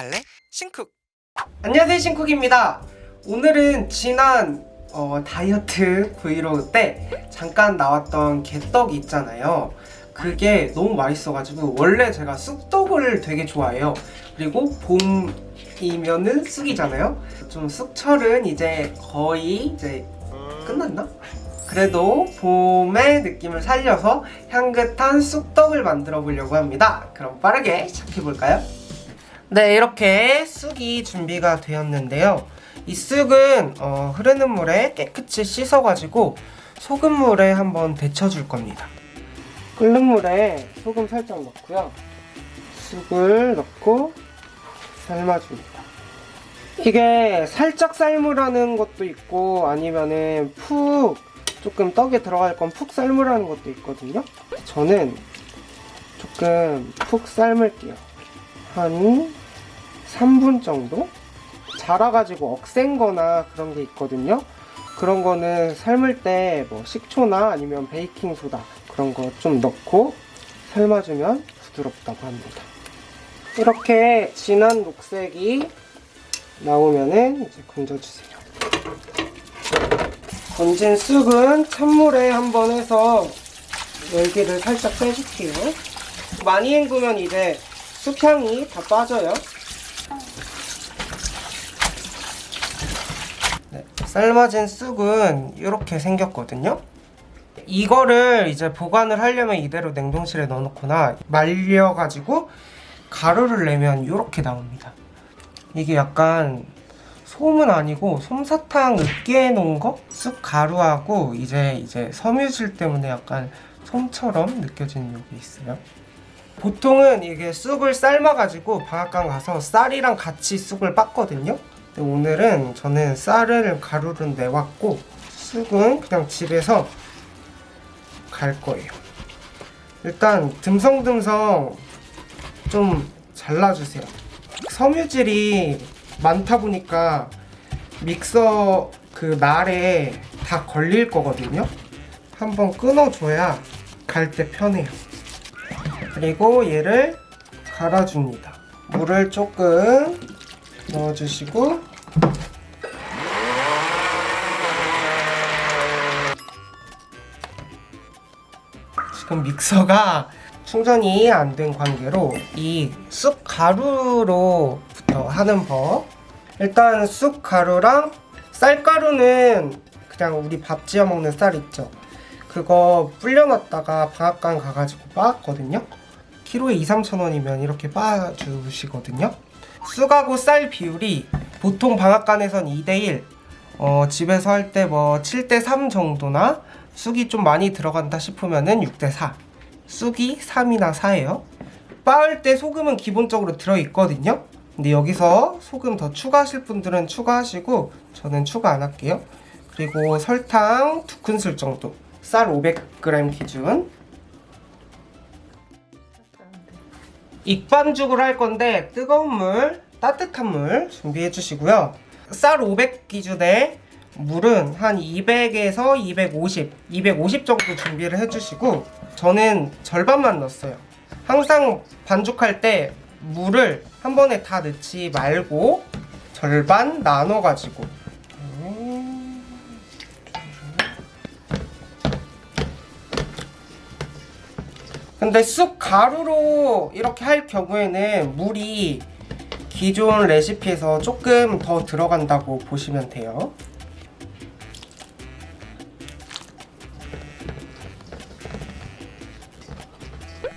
갈래? 신쿡 안녕하세요 신쿡입니다 오늘은 지난 어, 다이어트 브이로그 때 잠깐 나왔던 개떡 있잖아요 그게 너무 맛있어가지고 원래 제가 쑥떡을 되게 좋아해요 그리고 봄이면은 쑥이잖아요 좀 쑥철은 이제 거의 이제 끝났나? 그래도 봄의 느낌을 살려서 향긋한 쑥떡을 만들어 보려고 합니다 그럼 빠르게 시작해 볼까요? 네 이렇게 쑥이 준비가 되었는데요. 이 쑥은 어, 흐르는 물에 깨끗이 씻어가지고 소금물에 한번 데쳐줄 겁니다. 끓는 물에 소금 살짝 넣고요. 쑥을 넣고 삶아줍니다. 이게 살짝 삶으라는 것도 있고 아니면은 푹 조금 떡에 들어갈 건 푹 삶으라는 것도 있거든요. 저는 조금 푹 삶을게요. 한 3분 정도? 자라가지고 억센 거나 그런 게 있거든요. 그런 거는 삶을 때 뭐 식초나 아니면 베이킹소다 그런 거 좀 넣고 삶아주면 부드럽다고 합니다. 이렇게 진한 녹색이 나오면은 이제 건져주세요. 건진 쑥은 찬물에 한번 해서 열기를 살짝 빼줄게요. 많이 헹구면 이제 쑥향이 다 빠져요 삶아진 쑥은 이렇게 생겼거든요. 이거를 이제 보관을 하려면 이대로 냉동실에 넣어놓거나 말려가지고 가루를 내면 이렇게 나옵니다. 이게 약간 솜은 아니고 솜사탕 으깨 놓은 거? 쑥 가루하고 이제 이제 섬유질 때문에 약간 솜처럼 느껴지는 게 있어요. 보통은 이게 쑥을 삶아가지고 방앗간 가서 쌀이랑 같이 쑥을 빻거든요 오늘은 저는 쌀을 가루를 내왔고 쑥은 그냥 집에서 갈 거예요. 일단 듬성듬성 좀 잘라주세요. 섬유질이 많다 보니까 믹서 그 날에 다 걸릴 거거든요. 한번 끊어줘야 갈 때 편해요. 그리고 얘를 갈아줍니다. 물을 조금 넣어주시고. 지금 믹서가 충전이 안 된 관계로 이 쑥 가루로부터 하는 법. 일단 쑥 가루랑 쌀가루는 그냥 우리 밥 지어 먹는 쌀 있죠? 그거 불려놨다가 방앗간 가가지고 빻았거든요? 키로에 2, 3천 원이면 이렇게 빻아주시거든요 쑥하고 쌀 비율이 보통 방앗간에선 2대1 어, 집에서 할 때 뭐 7대3 정도나 쑥이 좀 많이 들어간다 싶으면은 6대4 쑥이 3이나 4예요. 빻을 때 소금은 기본적으로 들어있거든요. 근데 여기서 소금 더 추가하실 분들은 추가하시고 저는 추가 안 할게요. 그리고 설탕 2큰술 정도. 쌀 500g 기준 익반죽을 할 건데 뜨거운 물, 따뜻한 물 준비해 주시고요. 쌀 500 기준에 물은 한 200에서 250, 250 정도 준비를 해주시고 저는 절반만 넣었어요. 항상 반죽할 때 물을 한 번에 다 넣지 말고 절반 나눠가지고 근데 쑥 가루로 이렇게 할 경우에는 물이 기존 레시피에서 조금 더 들어간다고 보시면 돼요.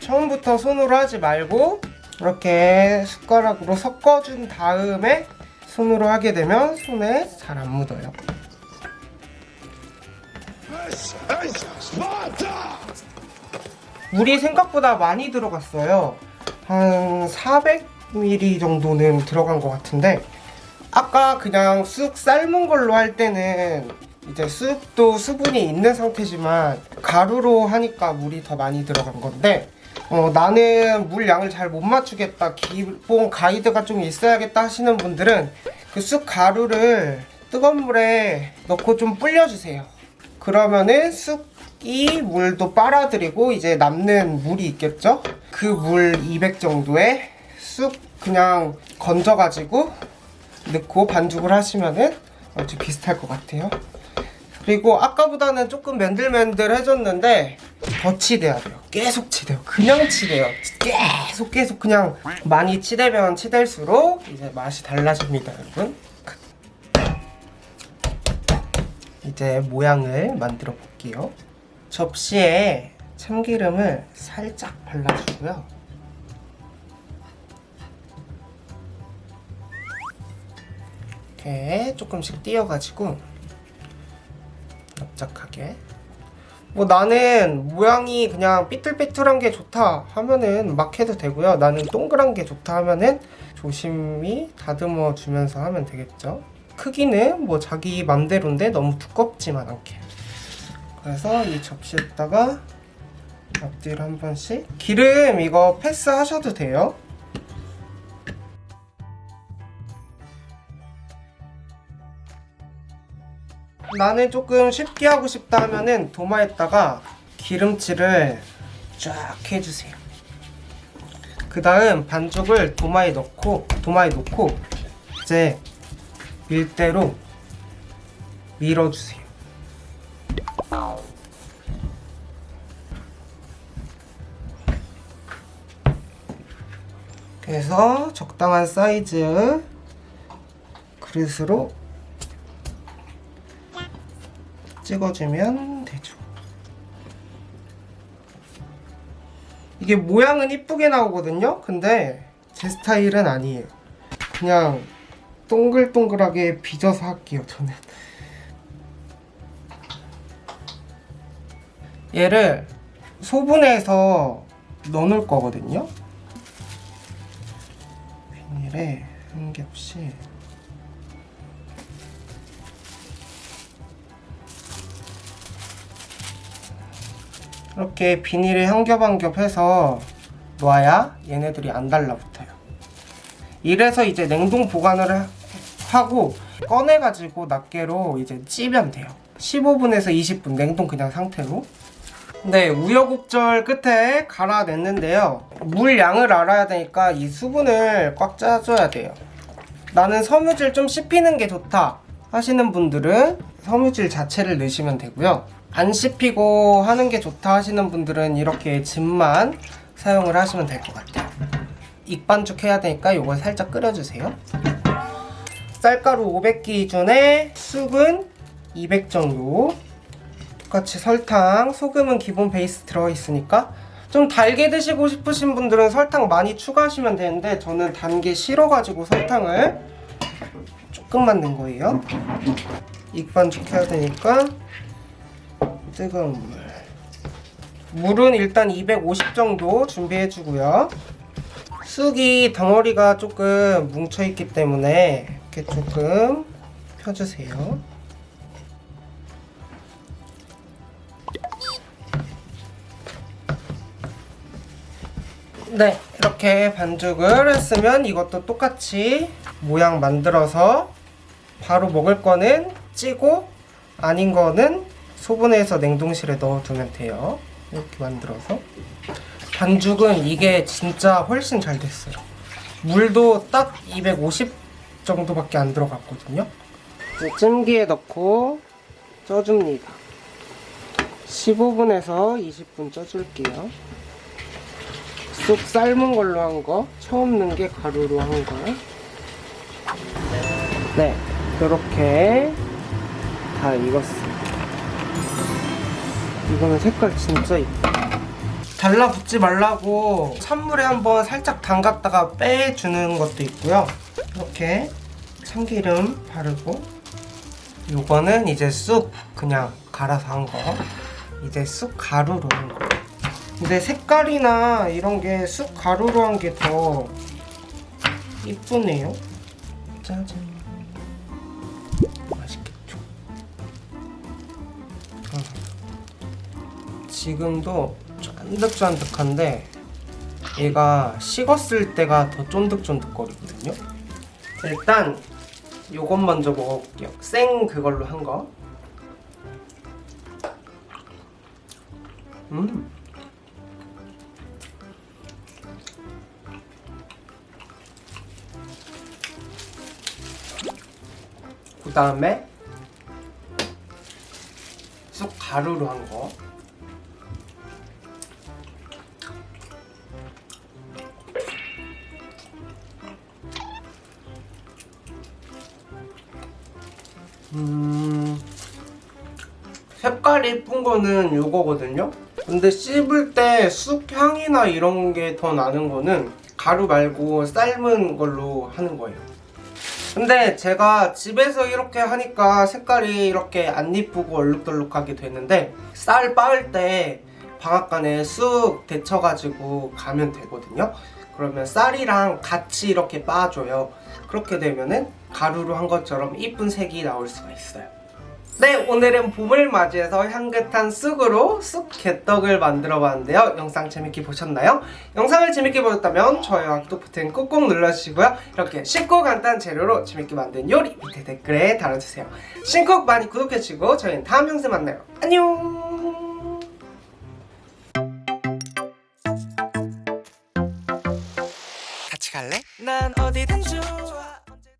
처음부터 손으로 하지 말고 이렇게 숟가락으로 섞어준 다음에 손으로 하게 되면 손에 잘 안 묻어요 물이 생각보다 많이 들어갔어요. 한 400ml 정도는 들어간 것 같은데 아까 그냥 쑥 삶은 걸로 할 때는 이제 쑥도 수분이 있는 상태지만 가루로 하니까 물이 더 많이 들어간 건데 어, 나는 물 양을 잘 못 맞추겠다 기본 가이드가 좀 있어야겠다 하시는 분들은 그 쑥 가루를 뜨거운 물에 넣고 좀 불려주세요. 그러면은 쑥 이 물도 빨아들이고 이제 남는 물이 있겠죠 그 물 200 정도의 쑥 그냥 건져가지고 넣고 반죽을 하시면은 아주 비슷할 것 같아요. 그리고 아까보다는 조금 맨들맨들해졌는데 더 치대야 돼요. 계속 치대요. 그냥 치대요. 계속 계속 그냥 많이 치대면 치댈수록 이제 맛이 달라집니다, 여러분. 이제 모양을 만들어 볼게요. 접시에 참기름을 살짝 발라주고요. 이렇게 조금씩 띄어가지고 납작하게. 뭐 나는 모양이 그냥 삐뚤삐뚤한 게 좋다 하면은 막 해도 되고요. 나는 동그란 게 좋다 하면은 조심히 다듬어 주면서 하면 되겠죠. 크기는 뭐 자기 맘대로인데 너무 두껍지만 않게 그래서 이 접시에다가 앞뒤를 한 번씩 기름 이거 패스 하셔도 돼요 나는 조금 쉽게 하고 싶다 하면은 도마에다가 기름칠을 쫙 해주세요. 그 다음 반죽을 도마에 넣고 도마에 놓고 이제 밀대로 밀어주세요. 그래서 적당한 사이즈 그릇으로 찍어주면 되죠. 이게 모양은 이쁘게 나오거든요. 근데 제 스타일은 아니에요. 그냥 동글동글하게 빚어서 할게요. 저는. 얘를 소분해서 넣어놓을 거거든요. 비닐에 한 겹씩 이렇게 비닐에 한 겹 한 겹 해서 놓아야 얘네들이 안 달라붙어요. 이래서 이제 냉동 보관을 하- 하고 꺼내가지고 낱개로 이제 찌면 돼요. 15분에서 20분 냉동 그냥 상태로. 네, 우여곡절 끝에 갈아냈는데요. 물 양을 알아야 되니까 이 수분을 꽉 짜줘야 돼요. 나는 섬유질 좀 씹히는 게 좋다 하시는 분들은 섬유질 자체를 넣으시면 되고요. 안 씹히고 하는 게 좋다 하시는 분들은 이렇게 즙만 사용을 하시면 될 것 같아요. 익반죽 해야 되니까 이걸 살짝 끓여주세요. 쌀가루 500 기준에 쑥은 200 정도 똑같이 설탕, 소금은 기본 베이스 들어있으니까 좀 달게 드시고 싶으신 분들은 설탕 많이 추가하시면 되는데 저는 단 게 싫어가지고 설탕을 조금만 넣은 거예요. 익반죽 해야 되니까 뜨거운 물. 물은 일단 250 정도 준비해 주고요. 쑥이 덩어리가 조금 뭉쳐 있기 때문에 이렇게 조금 펴주세요. 네, 이렇게 반죽을 했으면 이것도 똑같이 모양 만들어서 바로 먹을 거는 찌고 아닌 거는 소분해서 냉동실에 넣어두면 돼요. 이렇게 만들어서 반죽은 이게 진짜 훨씬 잘 됐어요. 물도 딱 250 정도밖에 안 들어갔거든요. 찜기에 넣고 쪄줍니다. 15분에서 20분 쪄줄게요. 쑥 삶은 걸로 한 거, 처음 넣은 게 가루로 한 거. 네, 이렇게 다 익었어요. 이거는 색깔 진짜 이뻐. 달라붙지 말라고 찬물에 한번 살짝 담갔다가 빼주는 것도 있고요. 이렇게 참기름 바르고 요거는 이제 쑥 그냥 갈아서 한 거. 이제 쑥 가루로 한 거. 근데 색깔이나 이런 게 쑥 가루로 한 게 더 이쁘네요. 짜잔. 맛있겠죠? 음. 지금도 쫀득쫀득한데 얘가 식었을 때가 더 쫀득쫀득거리거든요. 일단 요것 먼저 먹어볼게요. 생 그걸로 한 거. 음. 그 다음에 쑥 가루로 한 거. 음, 색깔이 이쁜 거는 이거거든요. 근데 씹을 때 쑥 향이나 이런 게 더 나는 거는 가루 말고 삶은 걸로 하는 거예요. 근데 제가 집에서 이렇게 하니까 색깔이 이렇게 안 이쁘고 얼룩덜룩하게 되는데 쌀 빻을 때 방앗간에 쑥 데쳐가지고 가면 되거든요. 그러면 쌀이랑 같이 이렇게 빻아줘요. 그렇게 되면은 가루로 한 것처럼 이쁜 색이 나올 수가 있어요. 네, 오늘은 봄을 맞이해서 향긋한 쑥으로 쑥 개떡을 만들어 봤는데요. 영상 재밌게 보셨나요? 영상을 재밌게 보셨다면 좋아요와 구독 버튼 꾹꾹 눌러주시고요. 이렇게 쉽고 간단한 재료로 재밌게 만든 요리 밑에 댓글에 달아주세요. 신쿡 많이 구독해주시고 저희는 다음 영상에 만나요. 안녕! 같이 갈래? 난 좋아